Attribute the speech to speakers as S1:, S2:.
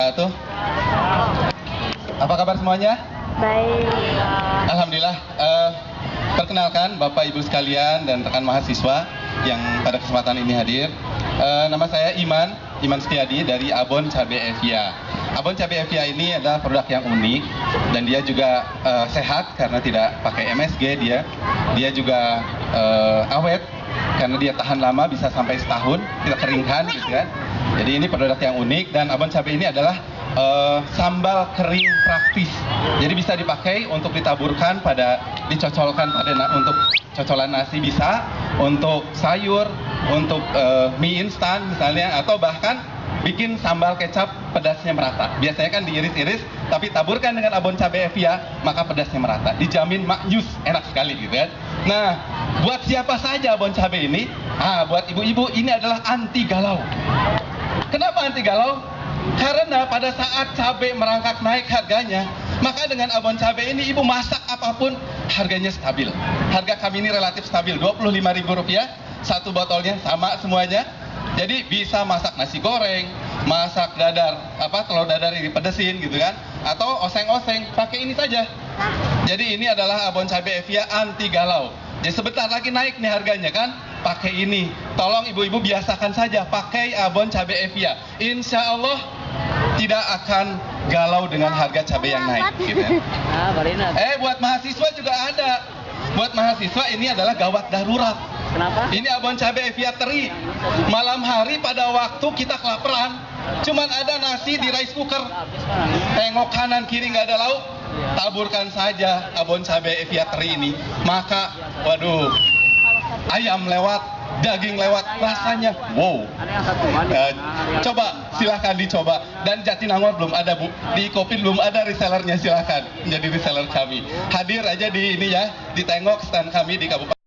S1: Tuh. Apa kabar semuanya?
S2: Baik.
S1: Alhamdulillah. Eh, perkenalkan Bapak Ibu sekalian dan rekan mahasiswa yang pada kesempatan ini hadir. Eh, nama saya Iman, Iman Setiadi dari Abon Cabe Evia. Abon Cabe Evia ini adalah produk yang unik dan dia juga eh, sehat karena tidak pakai MSG dia. Dia juga eh, awet karena dia tahan lama bisa sampai setahun kita keringkan gitu kan. Jadi ini produk yang unik dan abon cabai ini adalah eh, sambal kering praktis. Jadi bisa dipakai untuk ditaburkan pada dicocolkan pada untuk cocolan nasi bisa, untuk sayur, untuk eh, mie instan misalnya atau bahkan bikin sambal kecap pedasnya merata. Biasanya kan diiris-iris, tapi taburkan dengan abon cabai Evia, maka pedasnya merata. Dijamin maknyus, enak sekali gitu kan. Nah, buat siapa saja abon cabai ini? Ah, buat ibu-ibu ini adalah anti galau. Kenapa anti galau? Karena pada saat cabai merangkak naik harganya, maka dengan abon cabai ini ibu masak apa pun harganya stabil. Harga kami ini relatif stabil, Rp25.000 satu botolnya sama semuanya. Jadi bisa masak nasi goreng, masak dadar, apa telur dadar ini pedesin gitu kan, atau oseng-oseng pakai ini saja. Jadi ini adalah abon cabai Evia anti galau. Jadi sebentar lagi naik nih harganya kan, pakai ini. Tolong ibu-ibu biasakan saja pakai abon cabai Evia. Insya Allah tidak akan galau dengan harga cabai yang naik. Gitu ya.
S3: Ah.
S1: Eh buat mahasiswa juga ada. Buat mahasiswa ini adalah gawat darurat.
S3: Kenapa?
S1: Ini abon cabai Evia teri. Malam hari pada waktu kita kelaparan, cuman ada nasi di rice cooker. Tengok kanan kiri nggak ada lauk, taburkan saja abon cabai Evia teri ini. Maka, waduh, ayam lewat, daging lewat, rasanya wow. Eh, coba silahkan dicoba dan Jatinangor belum ada bu di Kopi belum ada resellernya silahkan menjadi reseller kami hadir aja di ini ya ditengok stand kami di Kabupaten